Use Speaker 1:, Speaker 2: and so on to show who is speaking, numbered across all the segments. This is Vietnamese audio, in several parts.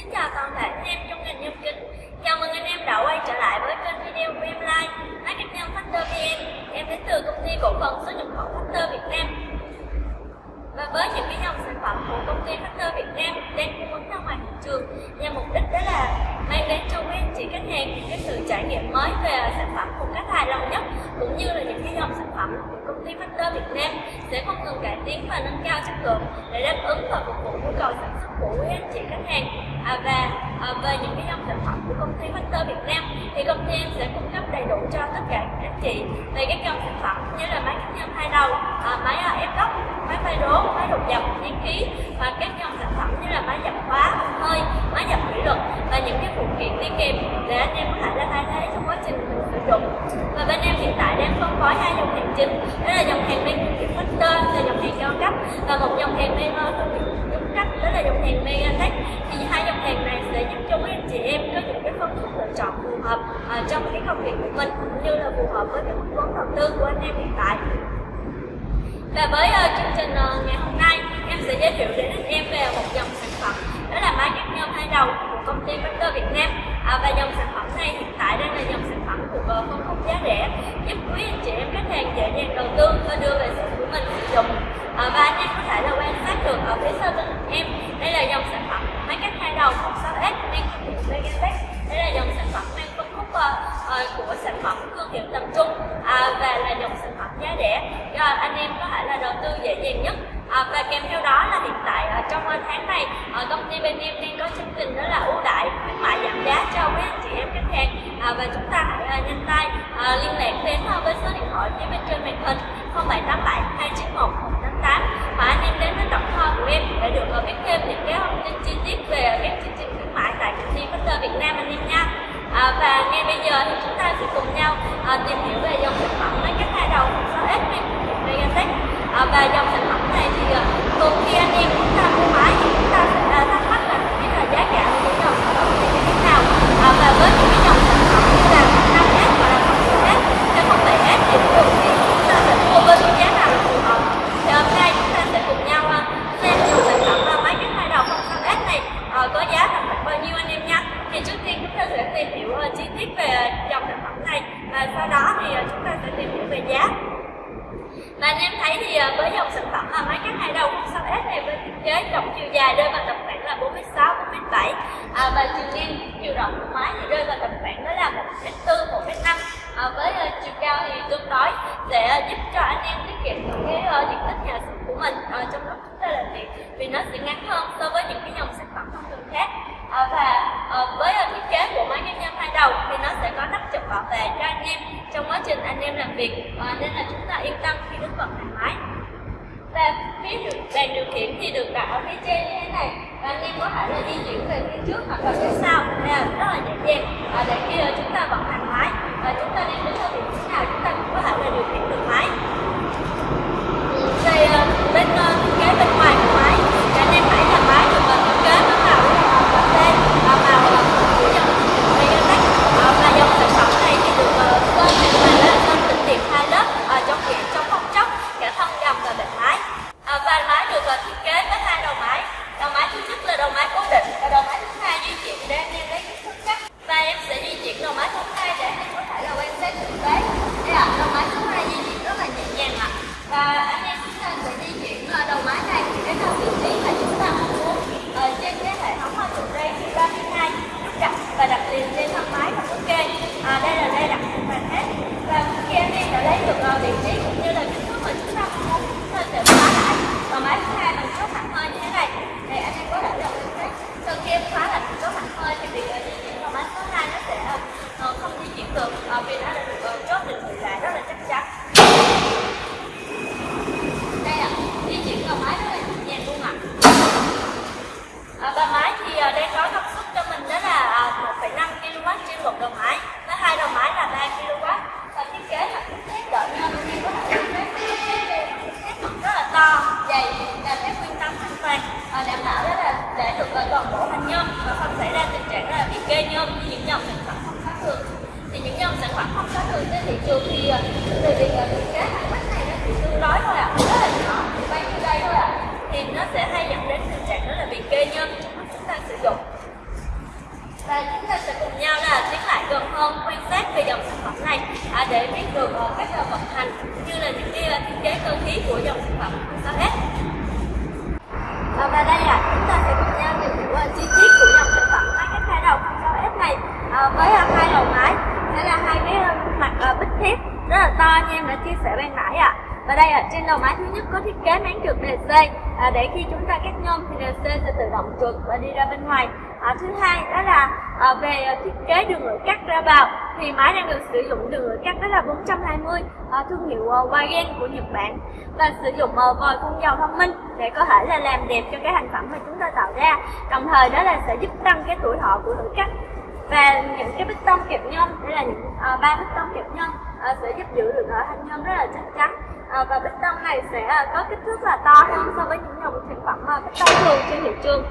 Speaker 1: Xin chào toàn thể anh em trong ngành nhâm kính. Chào mừng anh em đã quay trở lại với kênh video của em Live Máy cắt Factor VN Em đến từ công ty cổ phần xuất nhập khẩu Factor Việt Nam. Và với những cái dòng sản phẩm của công ty Factor Việt Nam đang cung ứng ra ngoài thị trường, nhằm mục đích đó là mang đến cho quý anh chị khách hàng những cái sự trải nghiệm mới về sản phẩm một cách hài lòng nhất cũng như là những cái dòng sản phẩm của công ty Factor Việt Nam sẽ không ngừng cải tiến và nâng cao chất lượng để đáp ứng và phục vụ nhu cầu sản xuất của quý anh chị khách hàng. À, và à, về những cái dòng sản phẩm của công ty Factor Việt Nam thì công ty em sẽ cung cấp đầy đủ cho tất cả các anh chị về các dòng sản phẩm như là máy cắt nhân hai đầu, à, máy à, ép góc, máy phay đố, máy đột dập, nén khí và các dòng sản phẩm như là máy dập khóa, hơi, máy dập thủy lực và những cái phụ kiện đi kèm để anh em có thể là thay thế trong quá trình mình dụng. Và bên em hiện tại đang phân phối hai dòng hàng chính đó là dòng hàng mang thương hiệu Factor là dòng hàng cao cấp và một dòng hàng mang thương hiệu trung cấp đó là dòng hàng Megatech thì hai dòng hàng này sẽ giúp cho quý anh chị em có những cái phân khúc lựa chọn phù hợp uh, trong cái công việc của mình cũng như là phù hợp với cái mức vốn đầu tư của anh em hiện tại. Và với uh, chương trình uh, ngày hôm nay em sẽ giới thiệu đến anh em về một dòng sản phẩm đó là máy cắt nhôm hai đầu của công ty Factor Việt Nam. À, và dòng sản phẩm này hiện tại đang là dòng và phân khúc giá rẻ. Giúp quý anh chị em khách hàng dễ dàng đầu tư và đưa về sản của mình sử dụng. À, và anh em có thể là quan sát được ở phía sau lưng em. Đây là dòng sản phẩm máy cắt hai đầu 16S đang thương hiệu Megatech đây là dòng sản phẩm mang phân khúc uh, của sản phẩm thương hiệu tầm trung à, và là dòng sản phẩm giá rẻ. Cho anh em có thể là đầu tư dễ dàng nhất. Uh, liên lạc đến với số điện thoại phía bên trên màn hình 0787 291 188 và anh em đến với tổng kho của em để được ờ, biết thêm những cái thông tin chi tiết về các chương trình khuyến mại tại công ty Master Việt Nam anh em nha. À, và ngay bây giờ thì chúng ta sẽ cùng nhau à, tìm hiểu về dòng sản phẩm máy cắt hai đầu 6S Megatech à, và dòng sản phẩm này thì à, thường khi anh em chúng ta mua máy thì chúng ta sẽ à, thắc mắc là không biết là giá cả của những dòng sản phẩm này như thế nào à, và với những cái dòng sản phẩm như là 5S hoặc là 0S hay 07S thì thường thì chúng ta sẽ mua với cái giá nào là phù hợp thì hôm nay chúng ta sẽ cùng nhau à, xem dòng sản phẩm là máy cắt hai đầu 06S này à, có giá tầm khoảng bao nhiêu anh em nha thì trước tiên chúng ta sẽ tìm hiểu ờ, chi tiết về dòng sản phẩm này. Và sau đó thì ờ, chúng ta sẽ tìm hiểu về giá. Và anh em thấy thì ờ, với dòng sản phẩm là máy cắt hai đầu 06S này với thiết kế tổng chiều dài rơi vào tầm khoảng là 46 47 à, và chiều ngang chiều rộng của máy thì rơi vào tầm khoảng đó là 1m4 1m5 à, với uh, chiều cao thì tương đối để uh, giúp cho anh em tiết kiệm được cái uh, diện tích nhà xưởng của mình. Uh, trong lúc chúng ta làm việc vì nó sẽ ngắn hơn so với những cái dòng sản phẩm thông thường khác. À, và Ờ, với ờ, thiết kế của máy cắt nhôm hai đầu thì nó sẽ có nắp chụp bảo vệ cho anh em trong quá trình anh em làm việc. À, nên là chúng ta yên tâm khi đứng vận hành máy. Và phía điều, bàn điều khiển thì được đặt ở phía trên như thế này. Và anh em có thể là di chuyển về phía trước hoặc là phía sau. Đây là rất là dễ dàng à, để khi chúng ta vận hành máy và chúng ta đang đứng ở vị trí nào chúng ta cũng có thể là điều khiển được máy. toàn bộ hành nhôm và không xảy ra tình trạng là bị kê nhôm như những dòng sản phẩm không khác thường thì những dòng sản phẩm không khác thường trên thị trường thì à, từ việc kế hàng quán này nó chỉ tương đối thôi ạ à. rất là nhỏ chỉ bán như đây thôi ạ à. thì nó sẽ hay dẫn đến tình trạng đó là bị kê nhân chúng ta sử dụng và chúng ta sẽ cùng nhau là tiến lại gần hơn quan sát về dòng sản phẩm này à, để biết được à, các vận hành như là những cái à, thiết kế cơ khí của dòng sản phẩm của sao hết Ờ, chi tiết của dòng sản phẩm máy cắt hai đầu 06S này à, với ờ, hai đầu máy sẽ là hai cái mặt bích thép rất là to như em đã chia sẻ ban nãy ạ à. và đây ở trên đầu máy thứ nhất có thiết kế máng trượt DC à, để khi chúng ta cắt nhôm thì NC sẽ tự động trượt và đi ra bên ngoài. À, thứ hai đó là à, về thiết kế đường lưỡi cắt ra vào thì máy đang được sử dụng đường lưỡi cắt đó là 420 à, thương hiệu uh, Wagen của Nhật Bản và sử dụng uh, vòi phun dầu thông minh để có thể là làm đẹp cho cái thành phẩm mà chúng ta tạo ra. Đồng thời đó là sẽ giúp tăng cái tuổi thọ của lưỡi cắt và những cái bích tông kẹp nhôm đây là những uh, ba bích tông kẹp nhôm uh, sẽ giúp giữ được uh, thanh nhôm rất là chắc chắn. Uh, và bích tông này sẽ uh, có kích thước là to hơn so với những dòng sản phẩm uh, bích tông trương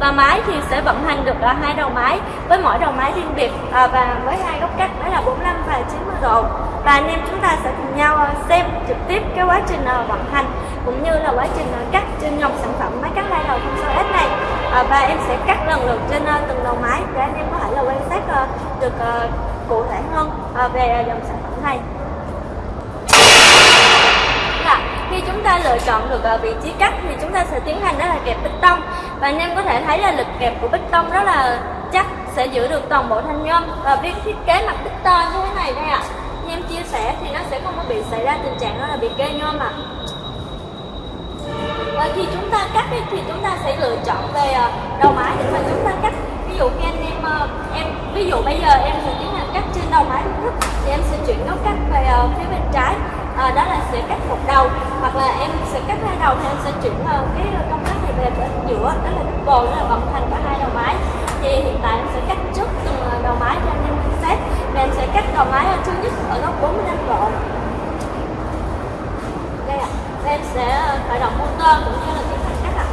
Speaker 1: và máy thì sẽ vận hành được ở hai đầu máy. Với mỗi đầu máy riêng biệt à, và với hai góc cắt đó là 45 và 90 độ. Và anh em chúng ta sẽ cùng nhau à, xem trực tiếp cái quá trình à, vận hành cũng như là quá trình cắt trên dòng sản phẩm máy cắt hai đầu 06S này. À, và em sẽ cắt lần lượt trên từng đầu máy để anh em có thể là quan sát được cụ thể hơn về dòng sản phẩm này là khi chúng ta lựa chọn được à, vị trí cắt thì chúng ta sẽ tiến hành đó là kẹp bích tông và anh em có thể thấy là lực kẹp của bích tông rất là chắc, sẽ giữ được toàn bộ thanh nhôm và việc thiết kế mặt bích to như thế này đây ạ à. em chia sẻ thì nó sẽ không có bị xảy ra tình trạng đó là bị kê nhôm ạ à. và khi chúng ta cắt thì chúng ta sẽ lựa chọn về à, đầu máy để mà chúng ta cắt ví dụ như anh em à, em, ví dụ bây giờ em sẽ tiến hành cắt trên đầu máy thì em sẽ chuyển góc cắt về phía bên trái à, đó là sẽ cắt một đầu hoặc là em sẽ cắt hai đầu thì em sẽ chuyển uh, cái công tắc này về bên giữa đó là double đó là vận hành cả hai đầu máy thì hiện tại em sẽ cắt trước từng ờ, đầu máy cho anh em xét và em sẽ cắt đầu máy thứ nhất ở góc 45 độ đây ạ à. em sẽ ờ, khởi động motor cũng như là tiến hành cắt ạ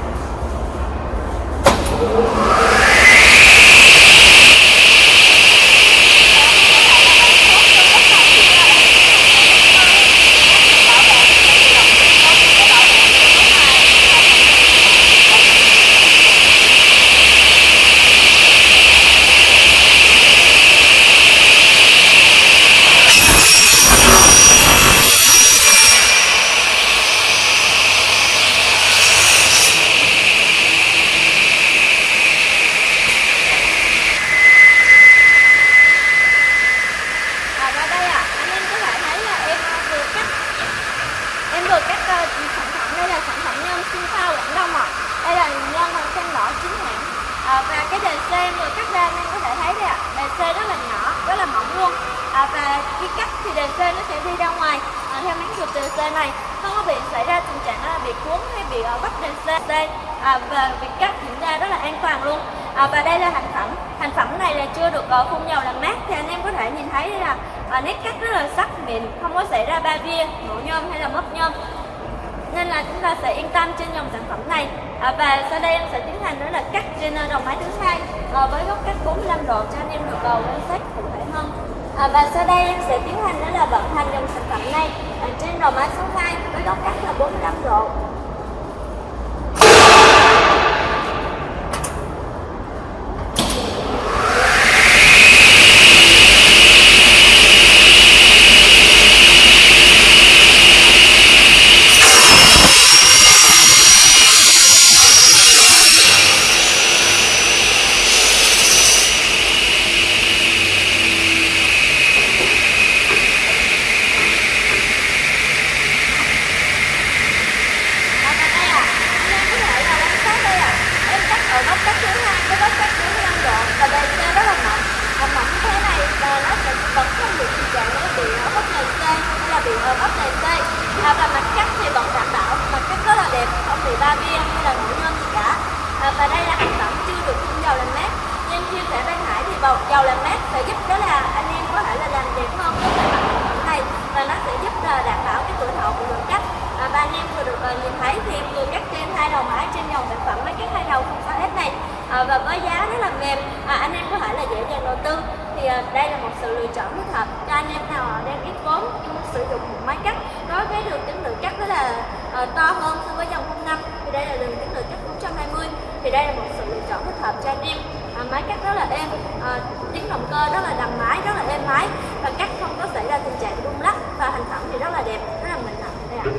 Speaker 1: à, và cái đề xe vừa cắt ra anh em có thể thấy đây ạ đề xe rất là nhỏ rất là mỏng luôn à, và khi cắt thì đèn xe nó sẽ đi ra ngoài. À, theo máng chụp đèn xe này không có bị xảy ra tình trạng là bị cuốn hay bị uh, bắt đèn xe. À, và việc cắt diễn ra rất là an toàn luôn. À, và đây là thành phẩm. Thành phẩm này là chưa được uh, phun dầu làm mát thì anh em có thể nhìn thấy là uh, nét cắt rất là sắc mịn không có xảy ra ba via nổ nhôm hay là mất nhôm. Nên là chúng ta sẽ yên tâm trên dòng sản phẩm này. À, và sau đây em sẽ tiến hành đó là cắt trên ờ, đầu máy thứ hai à, với góc cắt 45 độ cho anh em được cầu quan sát cụ thể hơn à, và sau đây em sẽ tiến hành đó là vận hành dòng sản phẩm này à, trên đầu máy số 2 với góc cắt là 45 độ ốc đề C à, và mặt cắt thì vẫn đảm bảo mặt cắt rất là đẹp không bị ba bia hay là nổi nhôm gì cả à, và đây là sản phẩm chưa được phun dầu làm mát như em chia sẻ ban nãy thì bầu dầu làm mát sẽ giúp đó là anh em có thể là làm đẹp hơn với loại mặt sản phẩm này và nó sẽ giúp là đảm bảo cái tuổi thọ của lượng cắt à, và anh em vừa được uh, nhìn thấy thì em vừa cắt trên hai đầu máy trên dòng sản phẩm máy cắt hai đầu 06S này. À, và với giá rất là mềm à, anh em có thể là dễ dàng đầu tư. Thì à, đây là một sự lựa chọn thích hợp cho anh em nào đang ít vốn muốn sử dụng một máy cắt. Đối với đường kính lượng cắt đó là to hơn so với dòng 05 thì đây là đường kính lượng cắt 420 thì đây là một sự lựa chọn thích hợp cho anh em máy cắt rất là êm à, tiếng động cơ rất là đầm máy rất là êm máy. Và cắt không có xảy ra tình trạng rung lắc và hình thẩm thì rất là đẹp rất là mình thẩm đây ạ.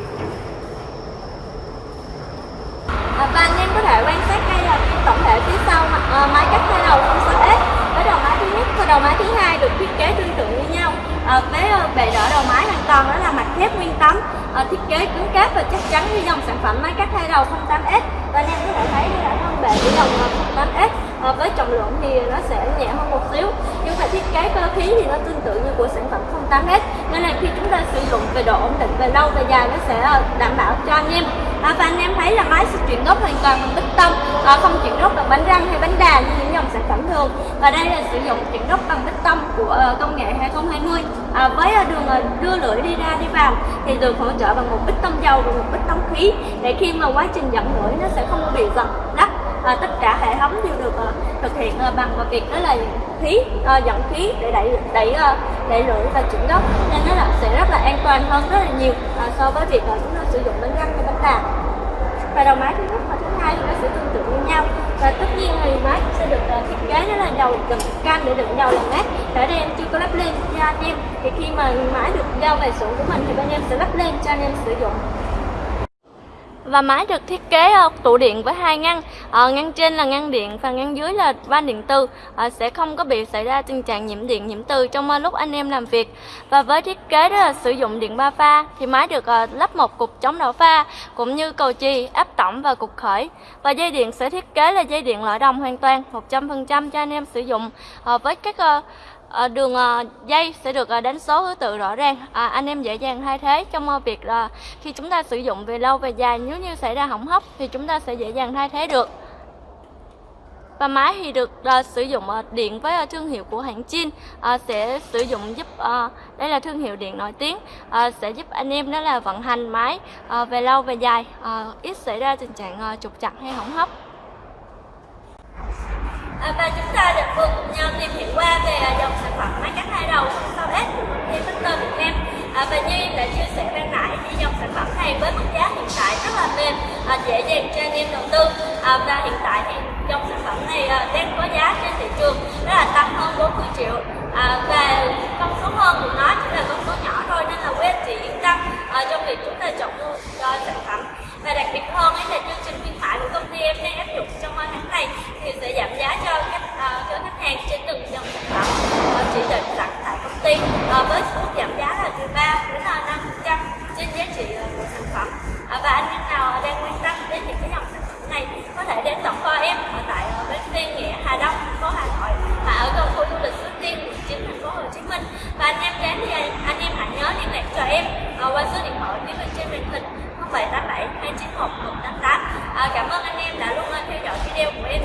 Speaker 1: À, và anh em có thể quan sát đây là ờ, tổng thể phía sau à, máy cắt hai đầu không sợ hết. Với đầu máy thứ nhất và đầu máy thứ hai được thiết kế tương tự như nhau. À, với bề đỡ đầu máy hoàn toàn đó là mặt thép nguyên tấm. À, thiết kế cứng cáp và chắc chắn như dòng sản phẩm máy cắt hai đầu 08S và anh em có thể thấy đây là thân bề của dòng 08S à, với trọng lượng thì nó sẽ nhẹ hơn một xíu. Nhưng mà thiết kế cơ khí thì nó tương tự như của sản phẩm 08S nên là khi chúng ta sử dụng về độ ổn định về lâu về dài nó sẽ ờ, đảm bảo cho anh em. À, và anh em thấy là máy sẽ chuyển gốc hoàn toàn bằng bích tông. À, không chuyển gốc bằng bánh răng hay bánh đà như những dòng sản phẩm thường. Và đây là sử dụng chuyển gốc bằng bích tông của ờ, công nghệ 2020 à, với đường đưa lưỡi đi ra đi vào thì được hỗ trợ bằng một bích tông dầu và một bích tông khí. Để khi mà quá trình dẫn lưỡi nó sẽ không bị giật đất à, tất cả hệ thống đều được à, thực hiện à, bằng việc đó là khí à, dẫn khí để đẩy đẩy à, đẩy lưỡi và chuyển gốc. Nên nó là sẽ rất là an toàn hơn rất là nhiều à, so với việc à, chúng ta sử dụng bánh răng hay bánh đà và đầu máy thứ nhất và thứ hai thì nó sẽ tương tự như nhau. Và tất nhiên thì máy sẽ được uh, thiết kế đó là đầu đựng can để đựng dầu làm mát. Ở đây em chưa có lắp lên cho anh em. Thì khi mà máy được giao về xưởng của mình thì bên em sẽ lắp lên cho anh em sử dụng và máy được thiết kế ờ, tủ điện với hai ngăn. Ờ, ngăn trên là ngăn điện và ngăn dưới là van điện từ ờ, sẽ không có bị xảy ra tình trạng nhiễm điện, nhiễm từ trong lúc anh em làm việc. Và với thiết kế đó là sử dụng điện ba pha thì máy được lắp một cục chống đảo pha cũng như cầu chì, áp tổng và cục khởi. Và dây điện sẽ thiết kế là dây điện loại đồng hoàn toàn 100% cho anh em sử dụng. Với các à, đường à, dây sẽ được à, đánh số thứ tự rõ ràng. À, anh em dễ dàng thay thế trong à, việc là khi chúng ta sử dụng về lâu về dài nếu như xảy ra hỏng hóc thì chúng ta sẽ dễ dàng thay thế được. Và máy thì được uh, sử dụng uh, điện với uh, thương hiệu của hãng Chin uh, sẽ sử dụng giúp uh, đây là thương hiệu điện nổi tiếng uh, sẽ giúp anh em đó là vận hành máy uh, về lâu về dài uh, ít xảy ra tình trạng uh, trục chặt hay hỏng hóc à, và chúng ta được vừa cùng nhau tìm hiểu qua về à, dòng sản phẩm máy cắt hai đầu sau S của công ty Victor Việt Nam. À, và như em đã chia sẻ ban nãy thì dòng sản phẩm này với mức giá hiện tại rất là mềm à, dễ dàng cho anh em đầu tư. À, và hiện tại thì dòng sản phẩm này à, đang có giá trên thị trường đó là tăng hơn 40 triệu. À, và con số hơn của nó chỉ là con số nhỏ thôi nên là quý anh chị yên tâm à, trong việc chúng ta chọn mua cho sản phẩm. Và đặc biệt hơn ấy là chương 0787 291 188 à, Cảm ơn anh em đã luôn theo dõi video của em.